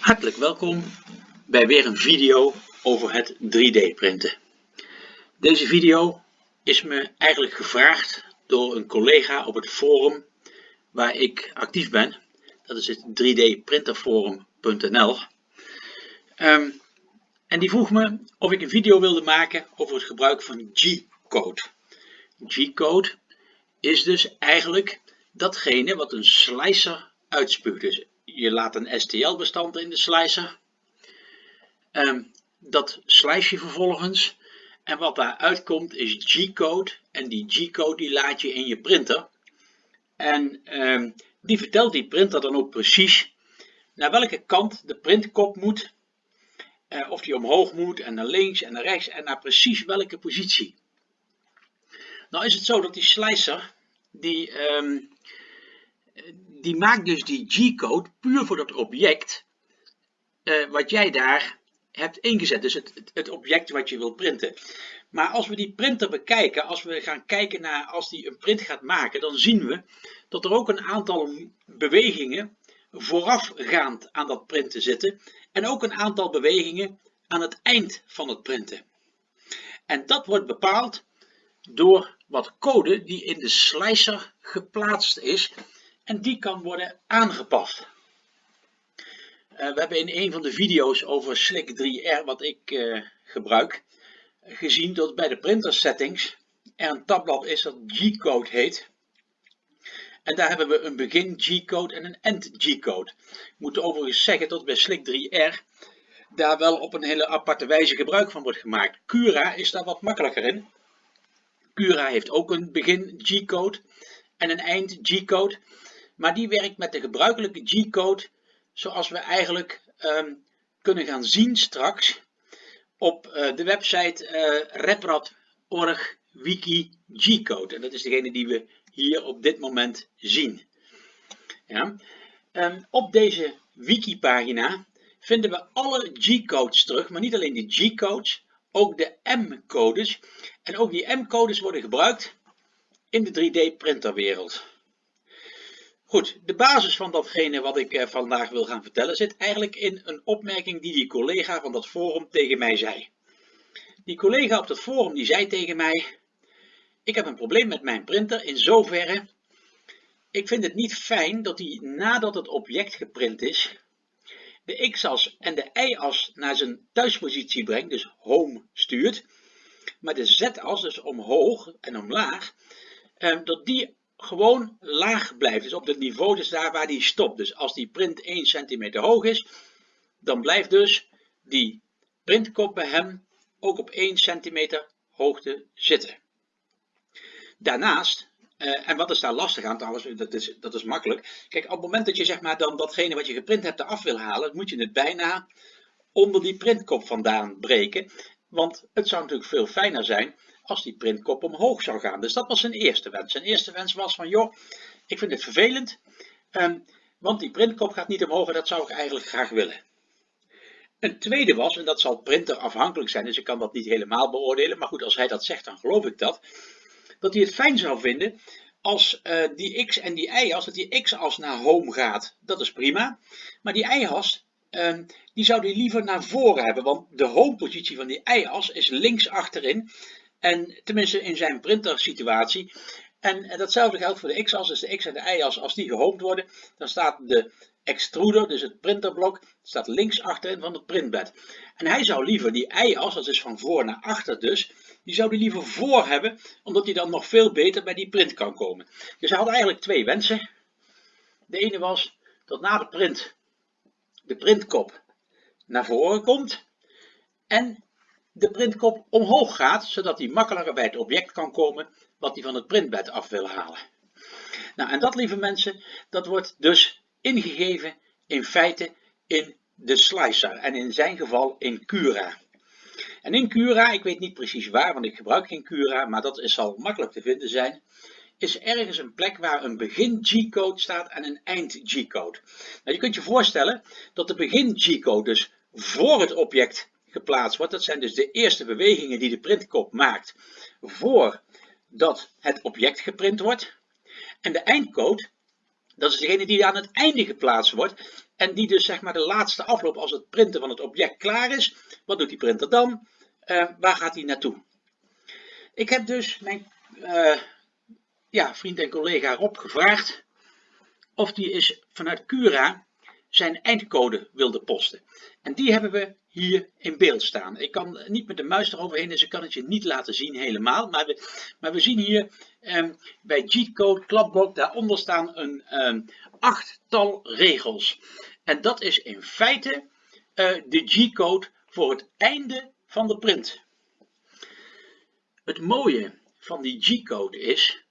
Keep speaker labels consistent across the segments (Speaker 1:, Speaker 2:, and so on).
Speaker 1: Hartelijk welkom bij weer een video over het 3D printen. Deze video is me eigenlijk gevraagd door een collega op het forum waar ik actief ben. Dat is het 3dprinterforum.nl um, En die vroeg me of ik een video wilde maken over het gebruik van G-code. G-code is dus eigenlijk datgene wat een slicer uitspuugt. Dus je laat een STL-bestand in de slicer. Um, dat slice je vervolgens. En wat daaruit komt is G-code. En die G-code die laat je in je printer. En um, die vertelt die printer dan ook precies naar welke kant de printkop moet. Uh, of die omhoog moet en naar links en naar rechts en naar precies welke positie. Nou is het zo dat die slicer, die, um, die maakt dus die G-code puur voor dat object uh, wat jij daar hebt ingezet. Dus het, het, het, object wat je wil printen. Maar als we die printer bekijken, als we gaan kijken naar als die een print gaat maken, dan zien we dat er ook een aantal bewegingen voorafgaand aan dat printen zitten. En ook een aantal bewegingen aan het eind van het printen. En dat wordt bepaald door wat code die in de slicer geplaatst is en die kan worden aangepast. Uh, we hebben in een van de video's over Slick 3R, wat ik uh, gebruik, gezien dat bij de printer settings er een tabblad is dat G-code heet. En daar hebben we een begin G-code en een end G-code. Ik moet overigens zeggen dat bij Slick 3R daar wel op een hele aparte wijze gebruik van wordt gemaakt. Cura is daar wat makkelijker in. Cura heeft ook een begin G-code en een eind G-code. Maar die werkt met de gebruikelijke G-code zoals we eigenlijk um, kunnen gaan zien straks op uh, de website uh, reprad.org wiki G-code. En dat is degene die we hier op dit moment zien. Ja. Um, op deze wiki pagina vinden we alle G-codes terug, maar niet alleen de G-codes, ook de M-codes. En ook die M-codes worden gebruikt in de 3D printerwereld. Goed, de basis van datgene wat ik eh, vandaag wil gaan vertellen zit eigenlijk in een opmerking die die collega van dat forum tegen mij zei. Die collega op dat forum die zei tegen mij, ik heb een probleem met mijn printer in zoverre, ik vind het niet fijn dat hij nadat het object geprint is, de x-as en de y-as naar zijn thuispositie brengt, dus home stuurt, maar de z-as, dus omhoog en omlaag, eh, dat die gewoon laag blijft. Dus op het niveau, dus daar waar die stopt. Dus als die print 1 centimeter hoog is, dan blijft dus die printkop bij hem ook op 1 centimeter hoogte zitten. Daarnaast, uh, en wat is daar lastig aan trouwens, dat is, dat is makkelijk. Kijk, op het moment dat je zeg maar dan datgene wat je geprint hebt eraf wil halen, moet je het bijna onder die printkop vandaan breken. Want het zou natuurlijk veel fijner zijn als die printkop omhoog zou gaan. Dus dat was zijn eerste wens. Zijn eerste wens was van, joh, ik vind het vervelend, um, want die printkop gaat niet omhoog en dat zou ik eigenlijk graag willen. Een tweede was, en dat zal printer afhankelijk zijn, dus ik kan dat niet helemaal beoordelen, maar goed, als hij dat zegt, dan geloof ik dat, dat hij het fijn zou vinden als uh, die x en die y-as, dat die x-as naar home gaat. Dat is prima, maar die y-as, um, die zou die liever naar voren hebben, want de home positie van die y-as is links achterin en tenminste in zijn printer situatie. En datzelfde geldt voor de x-as, dus de x en de y-as. Als die gehoomd worden, dan staat de extruder, dus het printerblok, staat links achterin van het printbed. En hij zou liever die y-as, dat is van voor naar achter dus, die zou die liever voor hebben, omdat hij dan nog veel beter bij die print kan komen. Dus hij had eigenlijk twee wensen. De ene was dat na de print de printkop naar voren komt. En de printkop omhoog gaat, zodat hij makkelijker bij het object kan komen wat hij van het printbed af wil halen. Nou, en dat, lieve mensen, dat wordt dus ingegeven in feite in de slicer en in zijn geval in Cura. En in Cura, ik weet niet precies waar, want ik gebruik geen Cura, maar dat zal makkelijk te vinden zijn, is ergens een plek waar een begin G-code staat en een eind G-code. Nou, je kunt je voorstellen dat de begin G-code dus voor het object geplaatst wordt. Dat zijn dus de eerste bewegingen die de printkop maakt voordat het object geprint wordt. En de eindcode, dat is degene die aan het einde geplaatst wordt. En die dus zeg maar de laatste afloop als het printen van het object klaar is. Wat doet die printer dan? Uh, waar gaat hij naartoe? Ik heb dus mijn uh, ja, vriend en collega Rob gevraagd of die is vanuit Cura zijn eindcode wilde posten. En die hebben we hier in beeld staan. Ik kan niet met de muis eroverheen, dus ik kan het je niet laten zien helemaal. Maar we, maar we zien hier um, bij G-code klapblok, daaronder staan een um, achttal regels. En dat is in feite uh, de G-code voor het einde van de print. Het mooie van die G-code is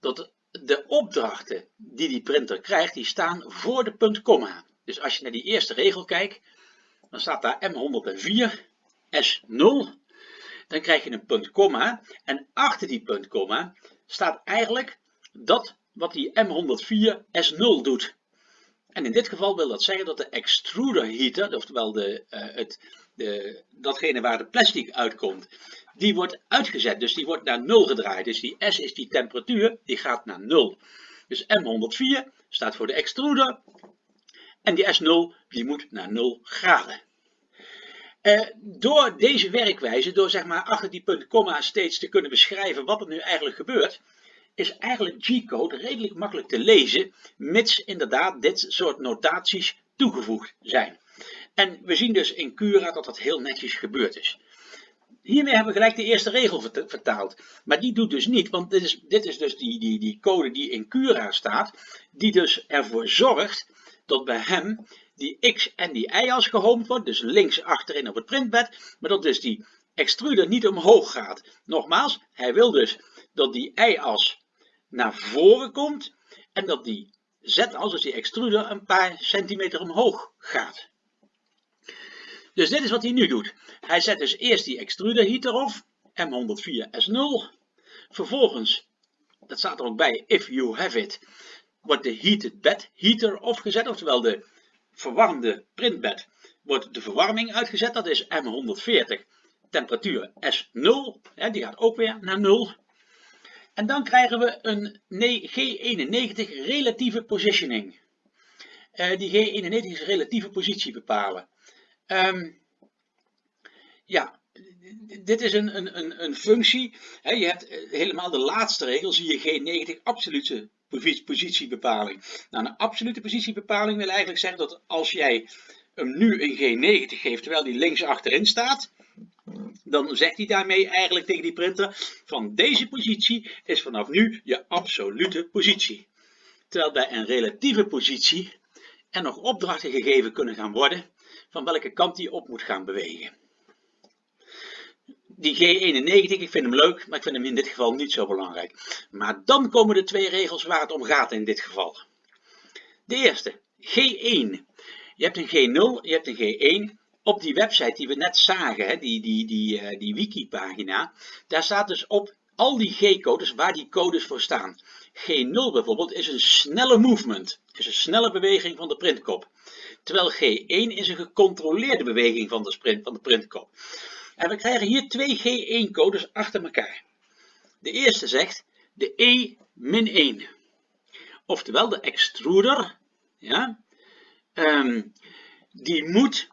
Speaker 1: dat de opdrachten die die printer krijgt, die staan voor de punt komma. Dus als je naar die eerste regel kijkt, dan staat daar M104 S0. Dan krijg je een punt komma en achter die punt komma staat eigenlijk dat wat die M104 S0 doet. En in dit geval wil dat zeggen dat de extruder heater, oftewel de, uh, het, de, datgene waar de plastic uitkomt, die wordt uitgezet. Dus die wordt naar 0 gedraaid. Dus die S is die temperatuur, die gaat naar 0. Dus M104 staat voor de extruder. En die S0 die moet naar 0 graden. Uh, door deze werkwijze, door zeg maar achter die punt komma steeds te kunnen beschrijven wat er nu eigenlijk gebeurt, is eigenlijk G-code redelijk makkelijk te lezen, mits inderdaad dit soort notaties toegevoegd zijn. En we zien dus in Cura dat dat heel netjes gebeurd is. Hiermee hebben we gelijk de eerste regel vertaald. Maar die doet dus niet, want dit is, dit is dus die, die, die code die in Cura staat, die dus ervoor zorgt dat bij hem die x en die y-as gehoomd wordt, dus links achterin op het printbed, maar dat dus die extruder niet omhoog gaat. Nogmaals, hij wil dus dat die y-as naar voren komt en dat die z-as, dus die extruder, een paar centimeter omhoog gaat. Dus dit is wat hij nu doet. Hij zet dus eerst die extruder heater op, M104S0. Vervolgens, dat staat er ook bij, if you have it, wordt de heated bed heater opgezet, oftewel de verwarmde printbed wordt de verwarming uitgezet. Dat is M140, temperatuur S0, hè, die gaat ook weer naar 0. En dan krijgen we een G91 relatieve positioning. Uh, die G91 is relatieve positie bepalen. Um, ja, dit is een, een, een, functie. He, je hebt eh, helemaal de laatste regel, zie je G90 absolute positiebepaling. Nou, een absolute positiebepaling wil eigenlijk zeggen dat als jij hem nu een G90 geeft, terwijl die links achterin staat, dan zegt hij daarmee eigenlijk tegen die printer van deze positie is vanaf nu je absolute positie. Terwijl bij een relatieve positie er nog opdrachten gegeven kunnen gaan worden van welke kant die op moet gaan bewegen. Die G91, ik vind hem leuk, maar ik vind hem in dit geval niet zo belangrijk. Maar dan komen de twee regels waar het om gaat in dit geval. De eerste, G1. Je hebt een G0, je hebt een G1. Op die website die we net zagen, hè, die, die, die, uh, die wiki-pagina, daar staat dus op al die G-codes waar die codes voor staan. G0 bijvoorbeeld is een snelle movement, is een snelle beweging van de printkop. Terwijl G1 is een gecontroleerde beweging van de, sprint, van de printkop. En we krijgen hier twee G1-codes achter elkaar. De eerste zegt de E-1. Oftewel de extruder, ja, um, die moet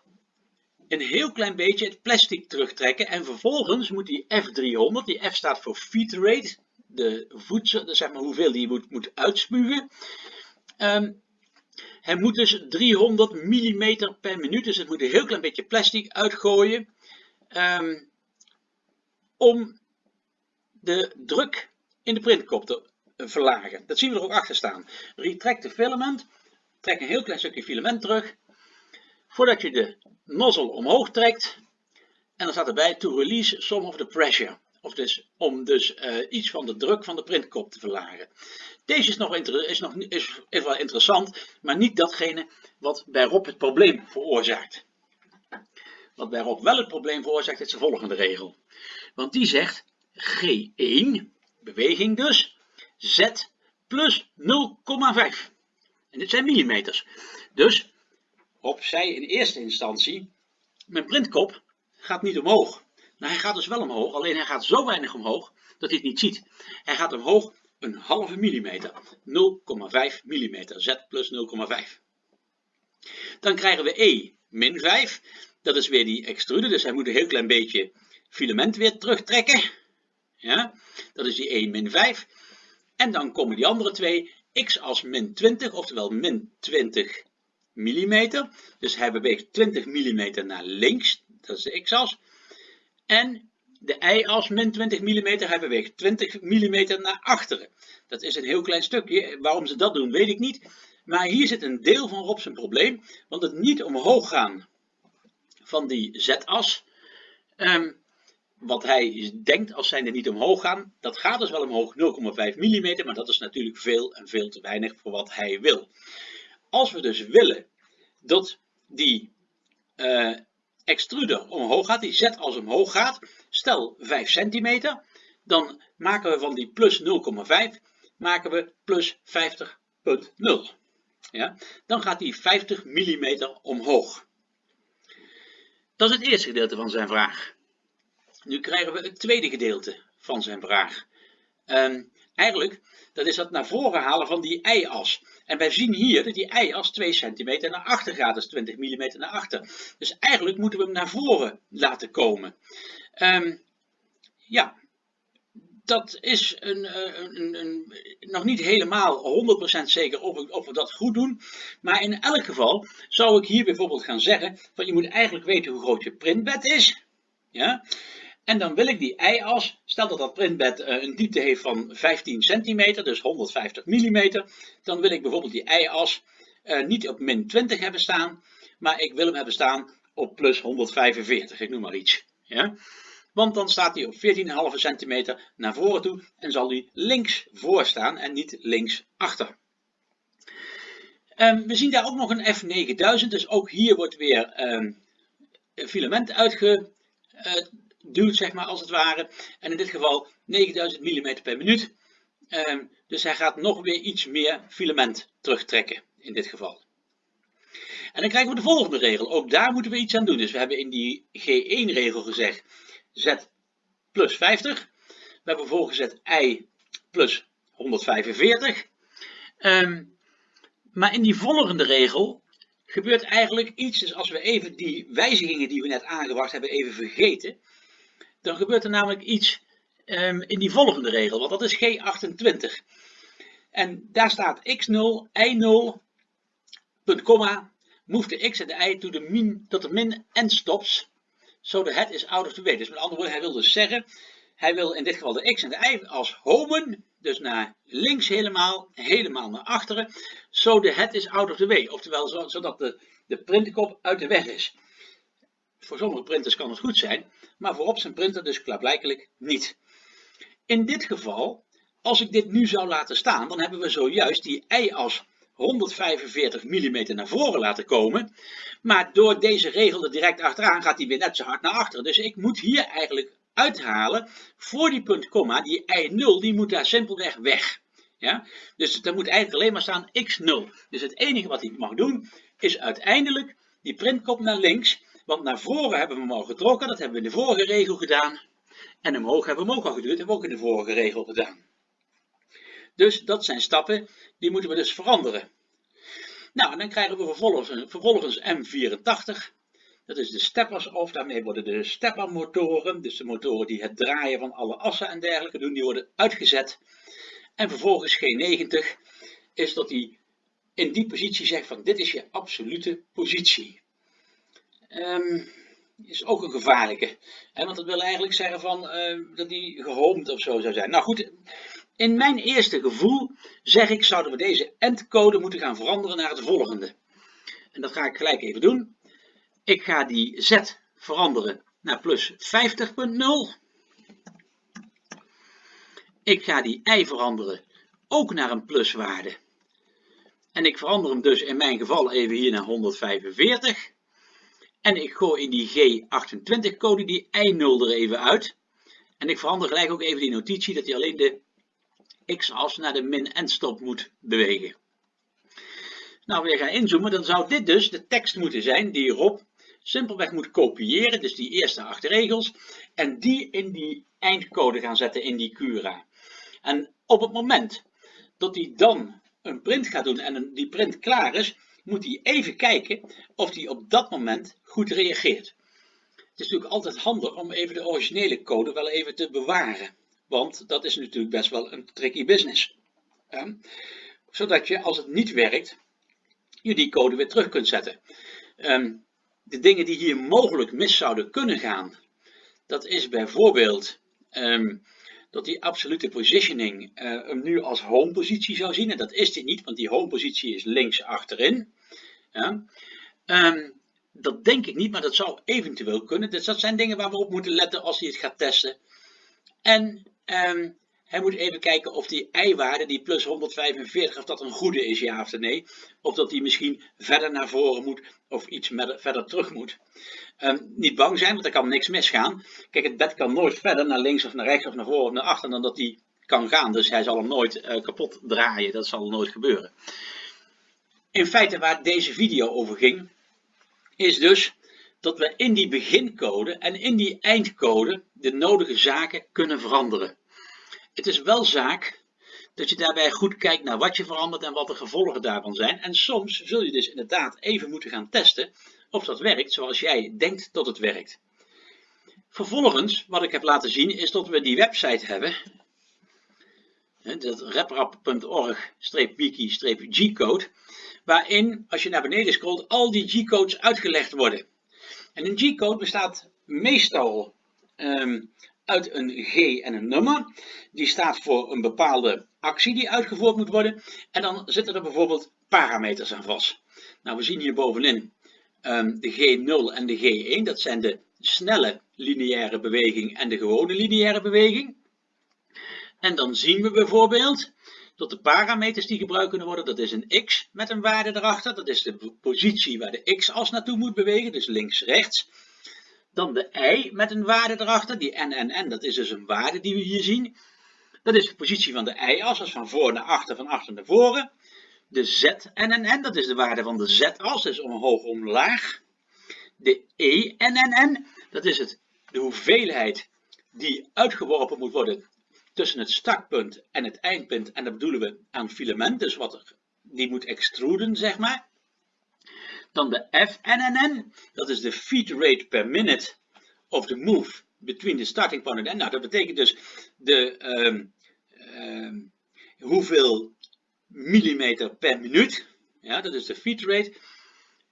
Speaker 1: een heel klein beetje het plastic terugtrekken. En vervolgens moet die F300, die F staat voor feed rate, de voedsel, zeg maar hoeveel die moet, moet uitspugen. Um, hij moet dus 300 mm per minuut, dus het moet een heel klein beetje plastic uitgooien. Um, om de druk in de printkop te verlagen. Dat zien we er ook achter staan. Retract the filament. Trek een heel klein stukje filament terug. Voordat je de nozzle omhoog trekt. En dan staat erbij to release some of the pressure. Of dus om dus uh, iets van de druk van de printkop te verlagen. Deze is, nog, is, nog, is wel interessant, maar niet datgene wat bij Rob het probleem veroorzaakt. Wat Rob wel het probleem veroorzaakt is de volgende regel. Want die zegt G1, beweging dus, Z plus 0,5. En dit zijn millimeters. Dus zei in eerste instantie, mijn printkop gaat niet omhoog. Nou, hij gaat dus wel omhoog, alleen hij gaat zo weinig omhoog dat hij het niet ziet. Hij gaat omhoog een halve millimeter, 0,5 millimeter, z plus 0,5. Dan krijgen we E min 5. Dat is weer die extrude, dus hij moet een heel klein beetje filament weer terugtrekken. Ja, dat is die E min 5. En dan komen die andere twee, x als min 20, oftewel min 20 mm. Dus hij beweegt 20 mm naar links, dat is de x-as. En de y-as min 20 mm, hij beweegt 20 mm naar achteren. Dat is een heel klein stukje. Waarom ze dat doen, weet ik niet. Maar hier zit een deel van Rob zijn probleem. Want het niet omhoog gaan van die z-as. Um, wat hij denkt als zijnde niet omhoog gaan, dat gaat dus wel omhoog 0,5 mm, maar dat is natuurlijk veel en veel te weinig voor wat hij wil. Als we dus willen dat die uh, extruder omhoog gaat, die z als omhoog gaat, stel 5 cm, dan maken we van die plus 0,5 maken we plus 50,0. Ja? Dan gaat die 50 mm omhoog. Dat is het eerste gedeelte van zijn vraag. Nu krijgen we het tweede gedeelte van zijn vraag. Um, eigenlijk, dat is dat naar voren halen van die y-as. En wij zien hier dat die y-as 2 cm naar achter gaat, dus 20 mm naar achter. Dus eigenlijk moeten we hem naar voren laten komen. Um, ja, dat is een, eh, een, een, nog niet helemaal 100% zeker of, of, we dat goed doen. Maar in elk geval zou ik hier bijvoorbeeld gaan zeggen, van je moet eigenlijk weten hoe groot je printbed is. Ja? En dan wil ik die y-as, stel dat dat printbed uh, een diepte heeft van 15 centimeter, dus 150 mm, dan wil ik bijvoorbeeld die y-as uh, niet op min 20 hebben staan, maar ik wil hem hebben staan op plus 145, ik noem maar iets. Ja? Want dan staat hij op 14,5 centimeter naar voren toe en zal hij links voor staan en niet links achter. Um, we zien daar ook nog een F9000, dus ook hier wordt weer um, filament uitge, uh, duwt, zeg maar, als het ware. En in dit geval 9000 mm per minuut. Ehm, dus hij gaat nog weer iets meer filament terugtrekken, in dit geval. En dan krijgen we de volgende regel. Ook daar moeten we iets aan doen. Dus we hebben in die G1-regel gezegd z plus 50. We hebben voorgezet i plus 145. Ehm, maar in die volgende regel gebeurt eigenlijk iets. Dus als we even die wijzigingen die we net aangebracht hebben even vergeten dan gebeurt er namelijk iets um, in die volgende regel, want dat is G28. En daar staat x0, y0, punt, komma, move de x en de y the min, tot de min en stops, so the head is out of the way. Dus met andere woorden, hij wil dus zeggen, hij wil in dit geval de x en de y als homen, dus naar links helemaal, helemaal naar achteren, so the head is out of the way. Oftewel, zodat de, de printkop uit de weg is. Voor sommige printers kan het goed zijn, maar voor op zijn printer dus klaarblijkelijk niet. In dit geval, als ik dit nu zou laten staan, dan hebben we zojuist die y-as 145 mm naar voren laten komen. Maar door deze regel er direct achteraan gaat hij weer net zo hard naar achteren. Dus ik moet hier eigenlijk uithalen voor die punt komma, die y0, die moet daar simpelweg weg. Ja? Dus er moet eigenlijk alleen maar staan x0. Dus het enige wat hij mag doen, is uiteindelijk die printkop naar links want naar voren hebben we hem al getrokken, dat hebben we in de vorige regel gedaan. En omhoog hebben we hem ook al geduurd, dat hebben we ook in de vorige regel gedaan. Dus dat zijn stappen, die moeten we dus veranderen. Nou, en dan krijgen we vervolgens, vervolgens M84. Dat is de steppers of daarmee worden de steppermotoren, dus de motoren die het draaien van alle assen en dergelijke doen, die worden uitgezet. En vervolgens G90 is dat hij in die positie zegt van dit is je absolute positie. Um, is ook een gevaarlijke. Hè, want dat wil eigenlijk zeggen van, uh, dat die gehoomd of zo zou zijn. Nou goed, in mijn eerste gevoel zeg ik, zouden we deze endcode moeten gaan veranderen naar het volgende. En dat ga ik gelijk even doen. Ik ga die z veranderen naar plus 50.0. Ik ga die y veranderen ook naar een pluswaarde. En ik verander hem dus in mijn geval even hier naar 145. En ik gooi in die G28 code die I0 er even uit. En ik verander gelijk ook even die notitie dat hij alleen de x-as naar de min stop moet bewegen. Nou, weer gaan inzoomen, dan zou dit dus de tekst moeten zijn die Rob simpelweg moet kopiëren, dus die eerste acht regels, en die in die eindcode gaan zetten in die Cura. En op het moment dat hij dan een print gaat doen en die print klaar is, moet hij even kijken of hij op dat moment goed reageert. Het is natuurlijk altijd handig om even de originele code wel even te bewaren. Want dat is natuurlijk best wel een tricky business. zodat je als het niet werkt, je die code weer terug kunt zetten. Ehm, de dingen die hier mogelijk mis zouden kunnen gaan, dat is bijvoorbeeld ehm, dat die absolute positioning uh, hem nu als home positie zou zien. En dat is dit niet, want die home positie is links achterin. Ja. Ehm, dat denk ik niet, maar dat zou eventueel kunnen. Dus dat zijn dingen waar we op moeten letten als hij het gaat testen. En um, hij moet even kijken of die i-waarde, die plus 145, of dat een goede is, ja of nee. Of dat die misschien verder naar voren moet of iets verder terug moet. Um, niet bang zijn, want er kan niks misgaan. Kijk, het bed kan nooit verder naar links of naar rechts of naar voren of naar achter dan dat die kan gaan. Dus hij zal hem nooit uh, kapot draaien. Dat zal nooit gebeuren. In feite waar deze video over ging, is dus dat we in die begincode en in die eindcode de nodige zaken kunnen veranderen. Het is wel zaak dat je daarbij goed kijkt naar wat je verandert en wat de gevolgen daarvan zijn. En soms zul je dus inderdaad even moeten gaan testen of dat werkt zoals jij denkt dat het werkt. Vervolgens, wat ik heb laten zien, is dat we die website hebben. Dat reprap.org-wiki-g-code. Waarin, als je naar beneden scrolt, al die G-codes uitgelegd worden. En een G-code bestaat meestal um, uit een G en een nummer. Die staat voor een bepaalde actie die uitgevoerd moet worden. En dan zitten er bijvoorbeeld parameters aan vast. Nou, we zien hier bovenin um, de G0 en de G1. Dat zijn de snelle lineaire beweging en de gewone lineaire beweging. En dan zien we bijvoorbeeld dat de parameters die gebruikt kunnen worden, dat is een x met een waarde erachter. Dat is de positie waar de x-as naartoe moet bewegen, dus links-rechts. Dan de y met een waarde erachter, die n, dat is dus een waarde die we hier zien. Dat is de positie van de y-as, dus van voor naar achter, van achter naar voren. De z, n, dat is de waarde van de z-as, dus omhoog, omlaag. De e, n, dat is het, de hoeveelheid die uitgeworpen moet worden tussen het startpunt en het eindpunt. En dat bedoelen we aan filament, dus wat er, die moet extruden, zeg maar. Dan de FNNN, dat is de feed rate per minute of the move between the starting point end. Nou, dat betekent dus de, um, um, hoeveel millimeter per minuut. Ja, dat is de feed rate.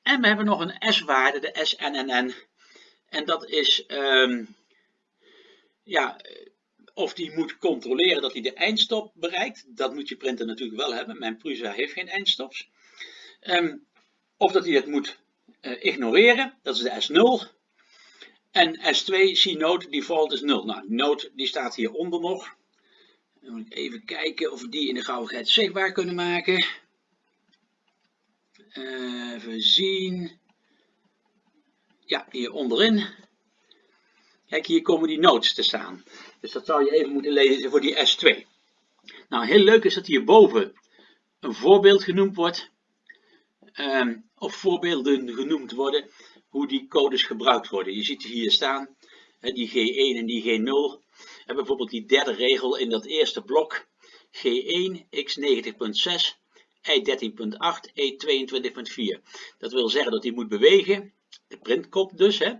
Speaker 1: En we hebben nog een S-waarde, de SNNN. En dat is, um, ja, of die moet controleren dat hij de eindstop bereikt. Dat moet je printer natuurlijk wel hebben. Mijn Prusa heeft geen eindstops. Um, of dat hij het moet uh, ignoreren, dat is de S0. En S2, C-note default is 0. Nou, note die staat hieronder nog. Moet even kijken of we die in de gauwigheid zichtbaar kunnen maken. Even zien. Ja, hier onderin. Kijk, hier komen die notes te staan. Dus dat zou je even moeten lezen voor die S2. Nou, heel leuk is dat hierboven een voorbeeld genoemd wordt. Um, of voorbeelden genoemd worden hoe die codes gebruikt worden. Je ziet hier staan, die G1 en die G0. En bijvoorbeeld die derde regel in dat eerste blok. G1, x90.6, y13.8, e22.4. Dat wil zeggen dat die moet bewegen, de printkop dus, hè,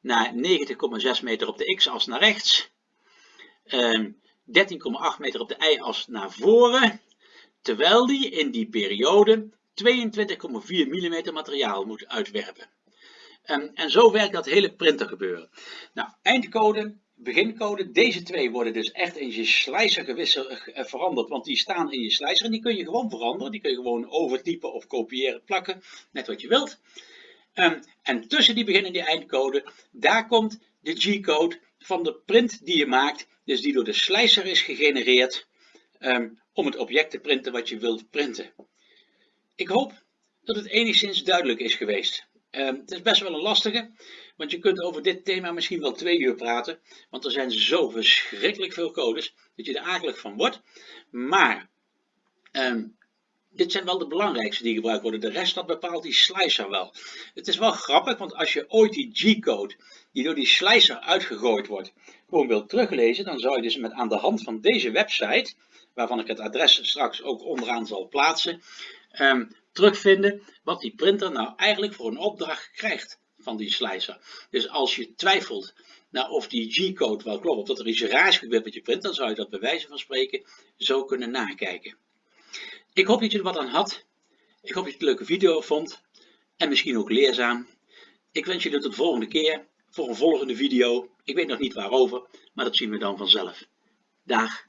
Speaker 1: naar 90,6 meter op de x-as naar rechts. 13,8 ehm, meter op de y-as naar voren. Terwijl die in die periode 22,4 mm materiaal moet uitwerpen. En, en zo werkt dat hele printer gebeuren. Nou, eindcode, begincode, deze twee worden dus echt in je slicer gewisseld, eh, veranderd, want die staan in je slicer en die kun je gewoon veranderen. Die kun je gewoon overtypen of kopiëren, plakken, net wat je wilt. Um, en tussen die begin en die eindcode, daar komt de G-code van de print die je maakt, dus die door de slicer is gegenereerd um, om het object te printen wat je wilt printen. Ik hoop dat het enigszins duidelijk is geweest. Ehm, het is best wel een lastige, want je kunt over dit thema misschien wel twee uur praten, want er zijn zo verschrikkelijk veel codes dat je er akelig van wordt. Maar ehm, dit zijn wel de belangrijkste die gebruikt worden. De rest dat bepaalt die slicer wel. Het is wel grappig, want als je ooit die G-code die door die slicer uitgegooid wordt, gewoon wilt teruglezen, dan zou je dus met aan de hand van deze website, waarvan ik het adres straks ook onderaan zal plaatsen, ehm, terugvinden wat die printer nou eigenlijk voor een opdracht krijgt van die slicer. Dus als je twijfelt nou, of die G-code wel klopt, of dat er iets raars gebeurt met je print, dan zou je dat bij wijze van spreken zo kunnen nakijken. Ik hoop dat je er wat aan had. Ik hoop dat je het een leuke video vond en misschien ook leerzaam. Ik wens je tot de volgende keer voor een volgende video. Ik weet nog niet waarover, maar dat zien we dan vanzelf. Dag!